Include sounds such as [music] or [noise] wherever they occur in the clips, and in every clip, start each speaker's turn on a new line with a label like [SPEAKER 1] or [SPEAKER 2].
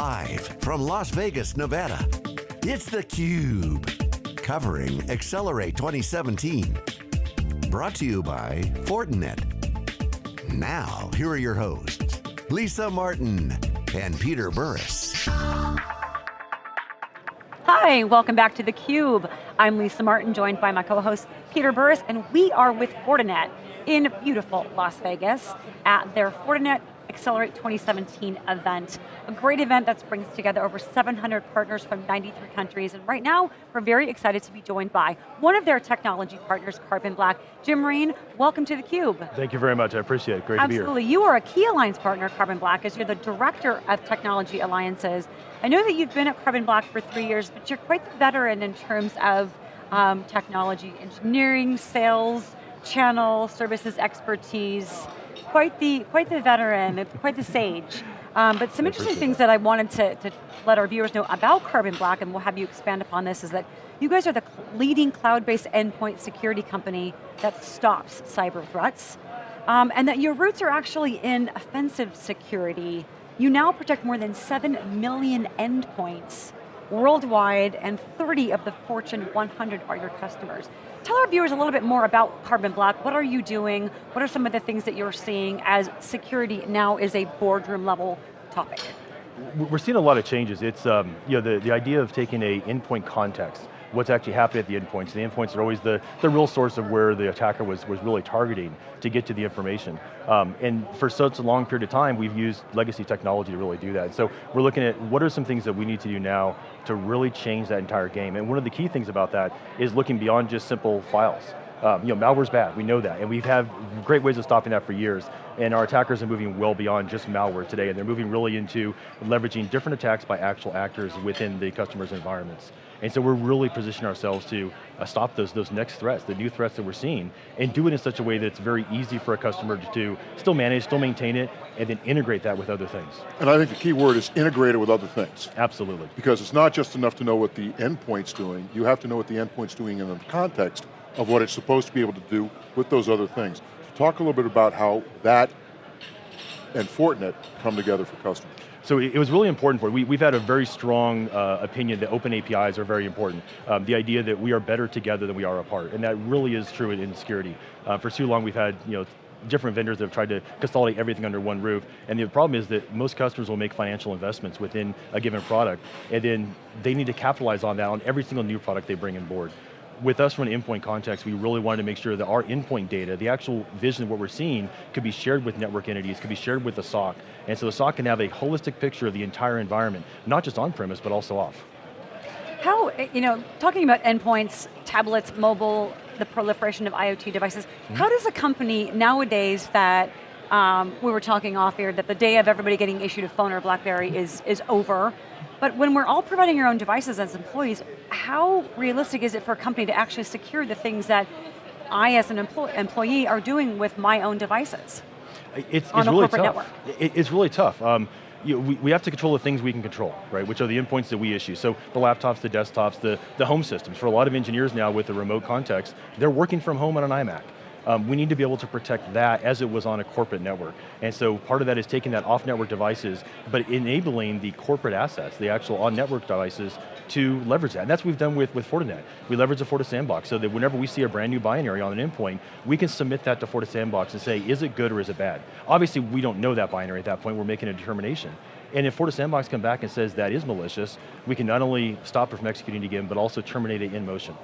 [SPEAKER 1] Live from Las Vegas, Nevada, it's theCUBE. Covering Accelerate 2017. Brought to you by Fortinet. Now, here are your hosts, Lisa Martin and Peter Burris.
[SPEAKER 2] Hi, welcome back to theCUBE. I'm Lisa Martin, joined by my co-host Peter Burris, and we are with Fortinet in beautiful Las Vegas at their Fortinet Accelerate 2017 event. A great event that brings together over 700 partners from 93 countries, and right now, we're very excited to be joined by one of their technology partners, Carbon Black. Jim Rein, welcome to theCUBE.
[SPEAKER 3] Thank you very much, I appreciate it, great
[SPEAKER 2] Absolutely.
[SPEAKER 3] to be here.
[SPEAKER 2] Absolutely, you are a key alliance partner, Carbon Black, as you're the Director of Technology Alliances. I know that you've been at Carbon Black for three years, but you're quite the veteran in terms of um, technology, engineering, sales, channel, services expertise quite the, quite the veteran, quite the sage. Um, but some interesting things that. that I wanted to, to let our viewers know about Carbon Black, and we'll have you expand upon this, is that you guys are the leading cloud-based endpoint security company that stops cyber threats, um, and that your roots are actually in offensive security. You now protect more than 7 million endpoints worldwide, and 30 of the Fortune 100 are your customers. Tell our viewers a little bit more about Carbon Black. What are you doing? What are some of the things that you're seeing as security now is a boardroom level topic?
[SPEAKER 3] We're seeing a lot of changes. It's um, you know, the, the idea of taking a endpoint context what's actually happening at the endpoints. The endpoints are always the, the real source of where the attacker was, was really targeting to get to the information. Um, and for such a long period of time, we've used legacy technology to really do that. So we're looking at what are some things that we need to do now to really change that entire game. And one of the key things about that is looking beyond just simple files. Um, you know, malware's bad, we know that, and we've had great ways of stopping that for years, and our attackers are moving well beyond just malware today, and they're moving really into leveraging different attacks by actual actors within the customer's environments. And so we're really positioning ourselves to uh, stop those, those next threats, the new threats that we're seeing, and do it in such a way that it's very easy for a customer to, to still manage, still maintain it, and then integrate that with other things.
[SPEAKER 4] And I think the key word is integrate it with other things.
[SPEAKER 3] Absolutely.
[SPEAKER 4] Because it's not just enough to know what the endpoint's doing, you have to know what the endpoint's doing in the context of what it's supposed to be able to do with those other things. So talk a little bit about how that and Fortinet come together for customers.
[SPEAKER 3] So it was really important for, we, we've had a very strong uh, opinion that open APIs are very important. Um, the idea that we are better together than we are apart, and that really is true in, in security. Uh, for too long we've had, you know, different vendors that have tried to consolidate everything under one roof, and the problem is that most customers will make financial investments within a given product, and then they need to capitalize on that on every single new product they bring on board with us from an endpoint context, we really wanted to make sure that our endpoint data, the actual vision of what we're seeing, could be shared with network entities, could be shared with the SOC. And so the SOC can have a holistic picture of the entire environment, not just on-premise, but also off.
[SPEAKER 2] How, you know, talking about endpoints, tablets, mobile, the proliferation of IoT devices, mm -hmm. how does a company nowadays that um, we were talking off air that the day of everybody getting issued a phone or a Blackberry is, is over. But when we're all providing our own devices as employees, how realistic is it for a company to actually secure the things that I as an employee, employee are doing with my own devices?
[SPEAKER 3] It's,
[SPEAKER 2] on
[SPEAKER 3] it's
[SPEAKER 2] a
[SPEAKER 3] really
[SPEAKER 2] corporate
[SPEAKER 3] tough.
[SPEAKER 2] network.
[SPEAKER 3] It, it's really tough. Um, you know, we, we have to control the things we can control, right? Which are the endpoints that we issue. So the laptops, the desktops, the, the home systems. For a lot of engineers now with the remote context, they're working from home on an iMac um, we need to be able to protect that as it was on a corporate network. And so part of that is taking that off-network devices, but enabling the corporate assets, the actual on-network devices, to leverage that. And that's what we've done with, with Fortinet. We leverage the FortiSandbox so that whenever we see a brand new binary on an endpoint, we can submit that to FortiSandbox and say, is it good or is it bad? Obviously, we don't know that binary at that point, we're making a determination. And if FortiSandbox come back and says that is malicious, we can not only stop it from executing again, but also terminate it in motion.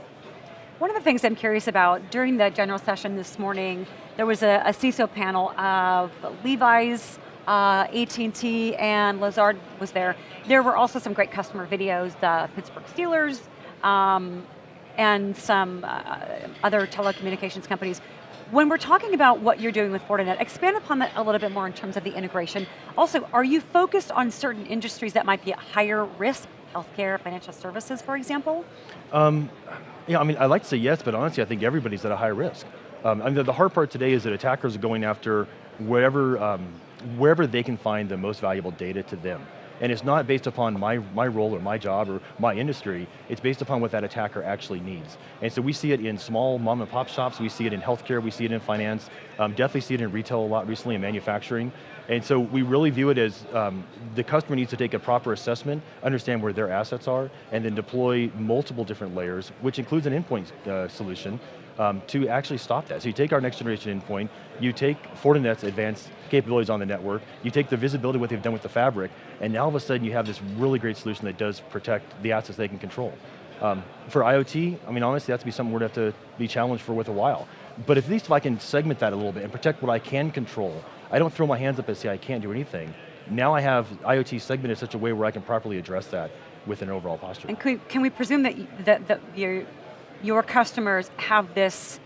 [SPEAKER 2] One of the things I'm curious about, during the general session this morning, there was a, a CISO panel of Levi's, uh, AT&T, and Lazard was there. There were also some great customer videos, the Pittsburgh Steelers, um, and some uh, other telecommunications companies. When we're talking about what you're doing with Fortinet, expand upon that a little bit more in terms of the integration. Also, are you focused on certain industries that might be at higher risk, healthcare, financial services, for example?
[SPEAKER 3] Um, yeah, I mean, I like to say yes, but honestly, I think everybody's at a high risk. Um, I mean, the hard part today is that attackers are going after wherever, um, wherever they can find the most valuable data to them. And it's not based upon my, my role or my job or my industry, it's based upon what that attacker actually needs. And so we see it in small mom and pop shops, we see it in healthcare, we see it in finance, um, definitely see it in retail a lot recently, in manufacturing. And so we really view it as um, the customer needs to take a proper assessment, understand where their assets are, and then deploy multiple different layers, which includes an endpoint uh, solution, um, to actually stop that. So you take our next generation endpoint, you take Fortinet's advanced capabilities on the network, you take the visibility what they've done with the fabric, and now all of a sudden you have this really great solution that does protect the assets they can control. Um, for IoT, I mean honestly that's be something we're going to have to be challenged for with a while. But at least if I can segment that a little bit and protect what I can control, I don't throw my hands up and say I can't do anything. Now I have IoT segmented in such a way where I can properly address that with an overall posture.
[SPEAKER 2] And can we, can we presume that, that, that your, your customers have this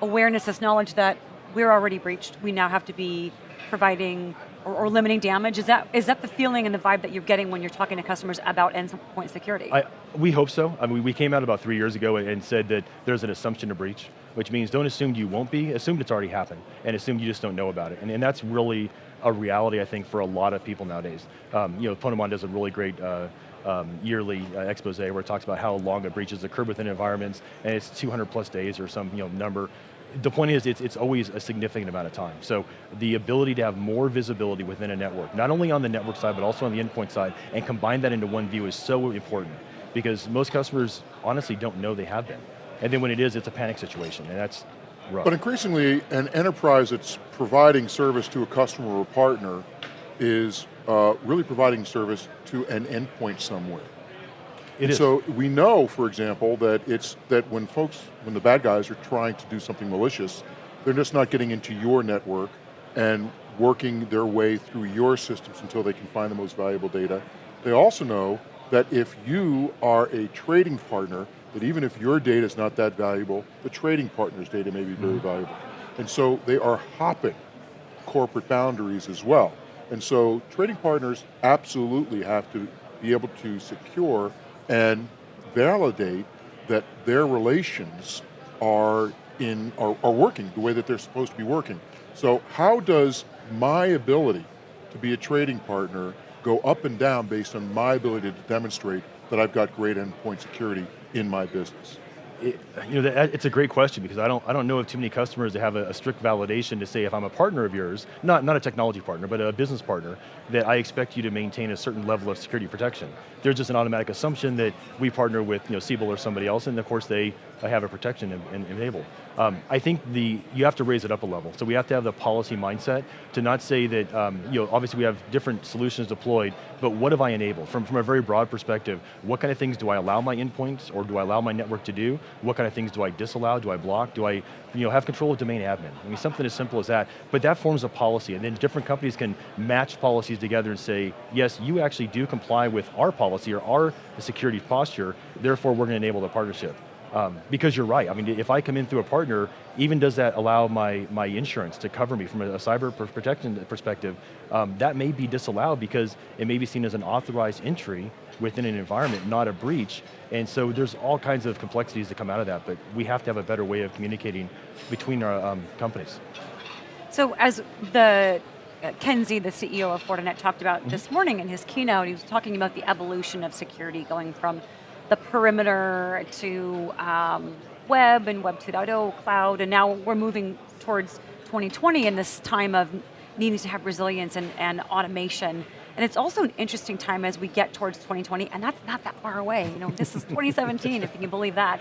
[SPEAKER 2] awareness, this knowledge that we're already breached, we now have to be providing or, or, limiting damage? Is that, is that the feeling and the vibe that you're getting when you're talking to customers about endpoint security?
[SPEAKER 3] I, we hope so. I mean, we came out about three years ago and said that there's an assumption of breach, which means don't assume you won't be, assume it's already happened, and assume you just don't know about it. And, and that's really a reality, I think, for a lot of people nowadays. Um, you know, Ponemon does a really great uh, um, yearly uh, expose where it talks about how long a breach has occurred within environments, and it's 200 plus days or some you know, number. The point is, it's, it's always a significant amount of time. So the ability to have more visibility within a network, not only on the network side, but also on the endpoint side, and combine that into one view is so important, because most customers honestly don't know they have been. And then when it is, it's a panic situation, and that's rough.
[SPEAKER 4] But increasingly, an enterprise that's providing service to a customer or partner is uh, really providing service to an endpoint somewhere.
[SPEAKER 3] It is.
[SPEAKER 4] So we know, for example, that it's that when folks, when the bad guys are trying to do something malicious, they're just not getting into your network and working their way through your systems until they can find the most valuable data. They also know that if you are a trading partner, that even if your data is not that valuable, the trading partner's data may be very mm -hmm. valuable. And so they are hopping corporate boundaries as well. And so trading partners absolutely have to be able to secure and validate that their relations are in are, are working the way that they're supposed to be working. So how does my ability to be a trading partner go up and down based on my ability to demonstrate that I've got great endpoint security in my business?
[SPEAKER 3] It, you know, it's a great question because I don't, I don't know of too many customers that have a, a, strict validation to say if I'm a partner of yours, not, not a technology partner, but a business partner, that I expect you to maintain a certain level of security protection. There's just an automatic assumption that we partner with you know, Siebel or somebody else, and of course they have a protection enabled. Um, I think the, you have to raise it up a level. So we have to have the policy mindset to not say that, um, you know, obviously we have different solutions deployed, but what have I enabled? From, from a very broad perspective, what kind of things do I allow my endpoints or do I allow my network to do? What kind of things do I disallow, do I block, do I you know, have control of domain admin? I mean, something as simple as that, but that forms a policy, and then different companies can match policies together and say, yes, you actually do comply with our policy or our security posture, therefore we're going to enable the partnership. Um, because you're right, I mean, if I come in through a partner, even does that allow my, my insurance to cover me from a, a cyber protection perspective, um, that may be disallowed because it may be seen as an authorized entry within an environment, not a breach. And so there's all kinds of complexities that come out of that, but we have to have a better way of communicating between our um, companies.
[SPEAKER 2] So as the uh, Ken Xie, the CEO of Fortinet, talked about mm -hmm. this morning in his keynote, he was talking about the evolution of security going from the perimeter to um, web and web 2.0, cloud, and now we're moving towards 2020 in this time of needing to have resilience and, and automation. And it's also an interesting time as we get towards 2020, and that's not that far away. You know, this is [laughs] 2017, if you can believe that.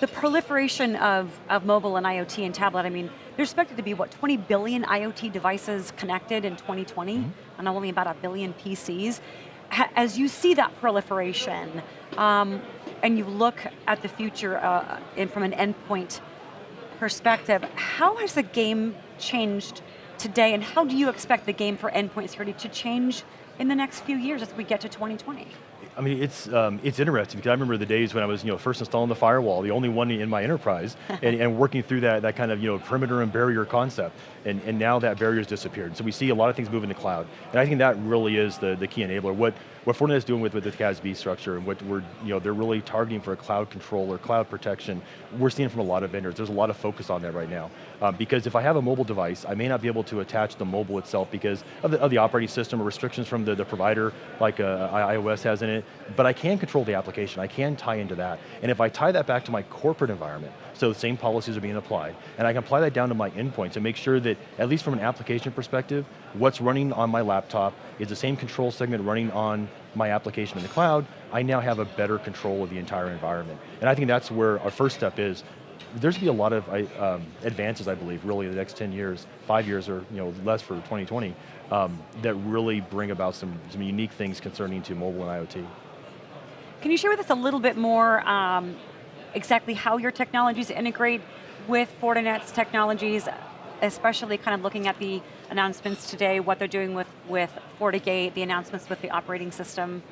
[SPEAKER 2] The proliferation of, of mobile and IoT and tablet, I mean, there's expected to be, what, 20 billion IoT devices connected in 2020, mm -hmm. and only about a billion PCs as you see that proliferation, um, and you look at the future uh, in, from an endpoint perspective, how has the game changed today, and how do you expect the game for endpoint security to change in the next few years as we get to 2020?
[SPEAKER 3] I mean, it's um, it's interesting because I remember the days when I was you know first installing the firewall, the only one in my enterprise, [laughs] and, and, working through that that kind of you know perimeter and barrier concept, and, and now that barrier's disappeared. So we see a lot of things moving to the cloud, and I think that really is the, the key enabler. What what Fortinet is doing with, with the CASB structure and what we're, you know, they're really targeting for a cloud control or cloud protection, we're seeing from a lot of vendors. There's a lot of focus on that right now. Um, because if I have a mobile device, I may not be able to attach the mobile itself because of the, of the operating system or restrictions from the the, provider like uh, iOS has in it, but I can control the application, I can tie into that. And if I tie that back to my corporate environment, so the same policies are being applied, and I can apply that down to my endpoints and make sure that, at least from an application perspective, what's running on my laptop is the same control segment running on my application in the cloud, I now have a better control of the entire environment. And I think that's where our first step is, there's going to be a lot of um, advances, I believe, really in the next 10 years, five years or you know less for 2020, um, that really bring about some, some unique things concerning to mobile and IoT.
[SPEAKER 2] Can you share with us a little bit more um, exactly how your technologies integrate with Fortinet's technologies, especially kind of looking at the announcements today, what they're doing with, with FortiGate, the announcements with the operating system?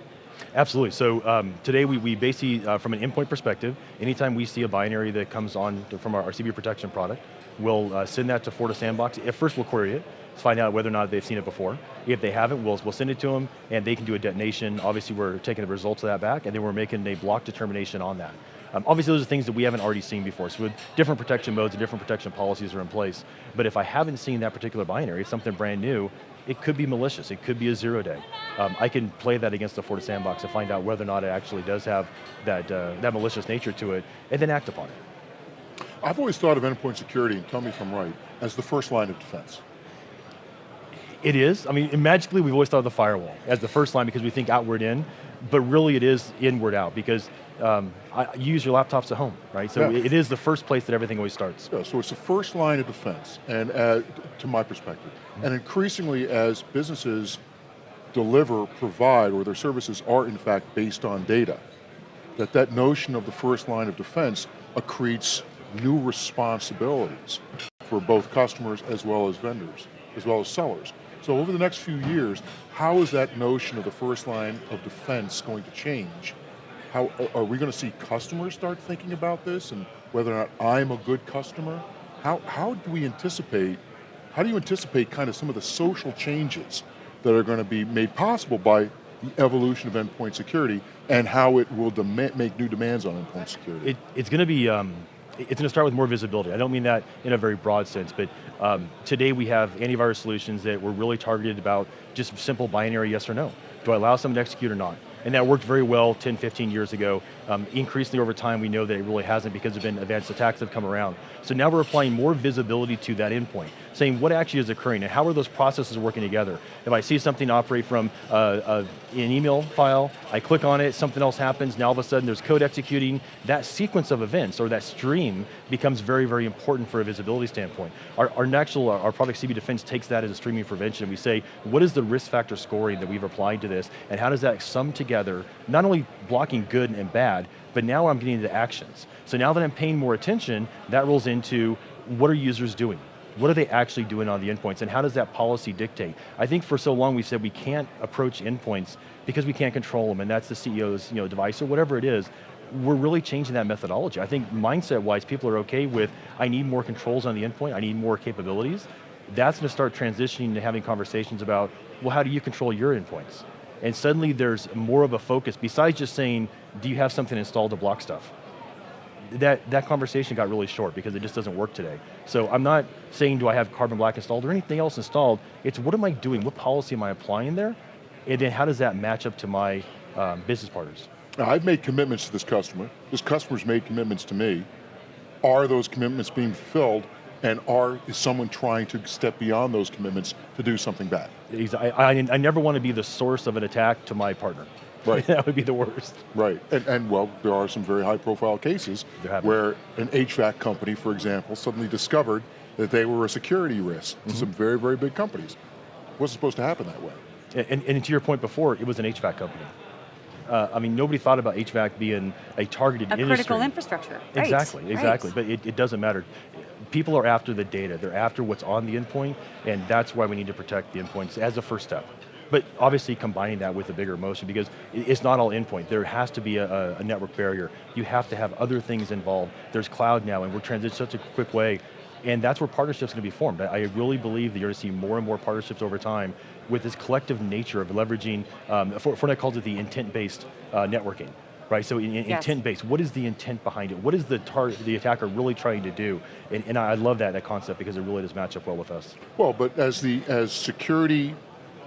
[SPEAKER 3] Absolutely, so um, today we, we basically, uh, from an endpoint perspective, anytime we see a binary that comes on from our, our CB protection product, we'll uh, send that to FortiSandbox. At first we'll query it, find out whether or not they've seen it before. If they haven't, we'll, we'll send it to them and they can do a detonation. Obviously we're taking the results of that back and then we're making a block determination on that. Um, obviously those are things that we haven't already seen before, so with different protection modes and different protection policies are in place. But if I haven't seen that particular binary, it's something brand new, it could be malicious, it could be a zero day. Um, I can play that against the FortiSandbox to find out whether or not it actually does have that, uh, that malicious nature to it, and then act upon it.
[SPEAKER 4] I've always thought of endpoint security, and tell me if I'm right, as the first line of defense.
[SPEAKER 3] It is, I mean, magically we've always thought of the firewall as the first line because we think outward in, but really it is inward out because um, I, you use your laptops at home, right? So yeah. it is the first place that everything always starts.
[SPEAKER 4] Yeah, so it's the first line of defense, and uh, to my perspective. Mm -hmm. And increasingly as businesses deliver, provide, or their services are in fact based on data, that that notion of the first line of defense accretes new responsibilities for both customers as well as vendors, as well as sellers. So over the next few years, how is that notion of the first line of defense going to change how, are we going to see customers start thinking about this and whether or not I'm a good customer? How, how do we anticipate, how do you anticipate kind of some of the social changes that are going to be made possible by the evolution of endpoint security and how it will make new demands on endpoint security?
[SPEAKER 3] It, it's going to be, um, it's going to start with more visibility. I don't mean that in a very broad sense, but um, today we have antivirus solutions that were really targeted about just simple binary yes or no. Do I allow someone to execute or not? and that worked very well 10, 15 years ago. Um, increasingly over time, we know that it really hasn't because of been advanced attacks that have come around. So now we're applying more visibility to that endpoint, saying what actually is occurring and how are those processes working together. If I see something operate from uh, an email file, I click on it, something else happens, now all of a sudden there's code executing, that sequence of events or that stream becomes very, very important for a visibility standpoint. Our, our actual, our product CB Defense takes that as a streaming prevention. We say, what is the risk factor scoring that we've applied to this and how does that sum together, not only blocking good and bad, but now I'm getting into actions. So now that I'm paying more attention, that rolls into what are users doing? What are they actually doing on the endpoints and how does that policy dictate? I think for so long we said we can't approach endpoints because we can't control them and that's the CEO's you know, device or whatever it is. We're really changing that methodology. I think mindset-wise, people are okay with, I need more controls on the endpoint, I need more capabilities. That's going to start transitioning to having conversations about, well, how do you control your endpoints? And suddenly there's more of a focus, besides just saying, do you have something installed to block stuff? That, that conversation got really short because it just doesn't work today. So I'm not saying do I have Carbon Black installed or anything else installed, it's what am I doing, what policy am I applying there, and then how does that match up to my um, business partners?
[SPEAKER 4] Now, I've made commitments to this customer, this customer's made commitments to me. Are those commitments being fulfilled and are, is someone trying to step beyond those commitments to do something bad?
[SPEAKER 3] I, I, I never want to be the source of an attack to my partner. Right. [laughs] that would be the worst.
[SPEAKER 4] Right, and, and well, there are some very high profile cases where an HVAC company, for example, suddenly discovered that they were a security risk to mm -hmm. some very, very big companies. It wasn't supposed to happen that way.
[SPEAKER 3] And, and to your point before, it was an HVAC company. Uh, I mean, nobody thought about HVAC being a targeted
[SPEAKER 2] a
[SPEAKER 3] industry.
[SPEAKER 2] critical infrastructure.
[SPEAKER 3] Exactly,
[SPEAKER 2] right.
[SPEAKER 3] exactly.
[SPEAKER 2] Right.
[SPEAKER 3] But it, it, doesn't matter people are after the data, they're after what's on the endpoint, and that's why we need to protect the endpoints as a first step. But obviously combining that with a bigger motion because it's not all endpoint. There has to be a, a, network barrier. You have to have other things involved. There's cloud now and we're transitioning such a quick way and that's where partnerships are going to be formed. I really believe that you're going to see more and more partnerships over time with this collective nature of leveraging, um, Fortinet calls it the intent-based uh, networking right? So in, in yes. intent-based, what is the intent behind it? What is the target, the attacker really trying to do? And, and I love that, that concept because it really does match up well with us.
[SPEAKER 4] Well, but as the as security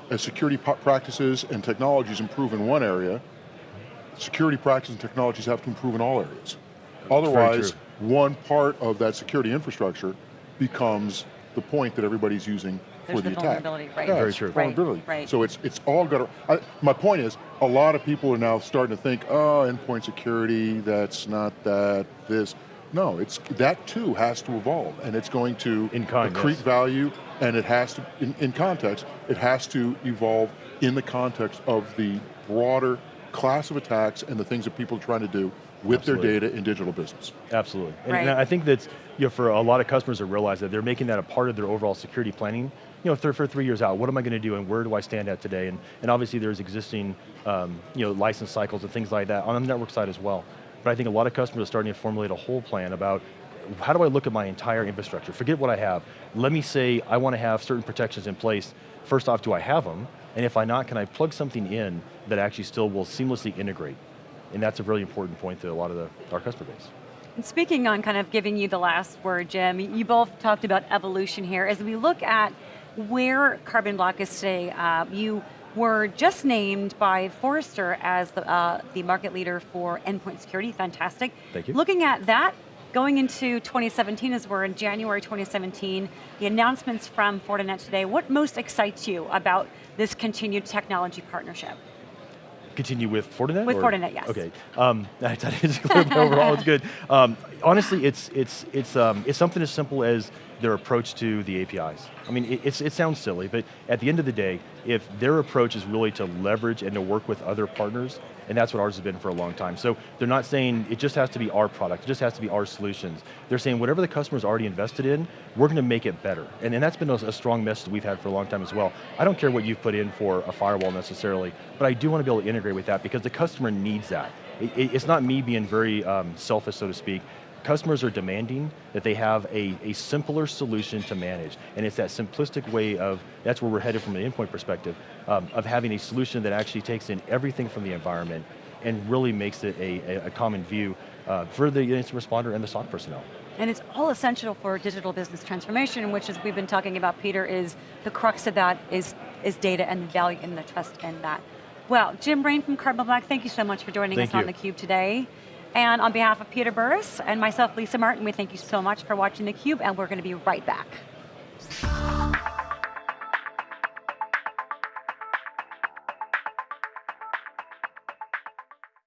[SPEAKER 4] as security practices and technologies improve in one area, security practices and technologies have to improve in all areas. Otherwise, one part of that security infrastructure becomes the point that everybody's using
[SPEAKER 2] There's
[SPEAKER 4] for the,
[SPEAKER 2] the
[SPEAKER 4] attack.
[SPEAKER 2] right.
[SPEAKER 4] Yeah,
[SPEAKER 3] Very true.
[SPEAKER 4] Vulnerability.
[SPEAKER 2] right.
[SPEAKER 4] So it's it's all got to. My point is, a lot of people are now starting to think, oh, endpoint security, that's not that. This, no, it's that too has to evolve, and it's going to
[SPEAKER 3] In kind,
[SPEAKER 4] accrete value, and it has to, in, in context, it has to evolve in the context of the broader class of attacks and the things that people are trying to do with
[SPEAKER 3] Absolutely.
[SPEAKER 4] their data in digital business.
[SPEAKER 3] Absolutely. And,
[SPEAKER 2] Right.
[SPEAKER 3] and I think that you know, for a lot of customers to realize that they're making that a part of their overall security planning. You know, for, for three years out, what am I going to do and where do I stand at today? And, and obviously there's existing, um, you know, license cycles and things like that on the network side as well. But I think a lot of customers are starting to formulate a whole plan about how do I look at my entire infrastructure? Forget what I have. Let me say I want to have certain protections in place. First off, do I have them? And if I not, can I plug something in that actually still will seamlessly integrate? And that's a really important point to a lot of the, our customer base.
[SPEAKER 2] And speaking on kind of giving you the last word, Jim, you both talked about evolution here. As we look at where Carbon Black is today, uh, you were just named by Forrester as the, uh, the market leader for endpoint security, fantastic.
[SPEAKER 3] Thank you.
[SPEAKER 2] Looking at that, going into 2017 as we're in January 2017, the announcements from Fortinet today, what most excites you about this continued technology partnership?
[SPEAKER 3] Continue with Fortinet?
[SPEAKER 2] With
[SPEAKER 3] or-
[SPEAKER 2] Fortinet, yes.
[SPEAKER 3] Okay, um, [laughs] I thought it's clear, but overall it's good. Um, honestly, it's, it's, it's, um, it's something as simple as their approach to the APIs. I mean, it, it sounds silly, but at the end of the day, if their approach is really to leverage and to work with other partners, and that's what ours has been for a long time. So they're not saying it just has to be our product, it just has to be our solutions. They're saying whatever the customer's already invested in, we're going to make it better. And, and that's been a, a strong message we've had for a long time as well. I don't care what you've put in for a firewall necessarily, but I do want to be able to integrate with that because the customer needs that. It, it- it's not me being very um, selfish, so to speak. Customers are demanding that they have a, a simpler solution to manage, and it's that simplistic way of, that's where we're headed from an endpoint perspective, um, of having a solution that actually takes in everything from the environment and really makes it a, a, a common view uh, for the incident responder and the SOC personnel.
[SPEAKER 2] And it's all essential for digital business transformation, which as we've been talking about, Peter, is the crux of that is, is data and the value and the trust in that. Well, Jim Brain from Carbon Black, thank you so much for joining
[SPEAKER 3] Thank
[SPEAKER 2] us on theCUBE today. And on behalf of Peter Burris and myself, Lisa Martin, we thank you so much for watching theCUBE and we're going to be right back.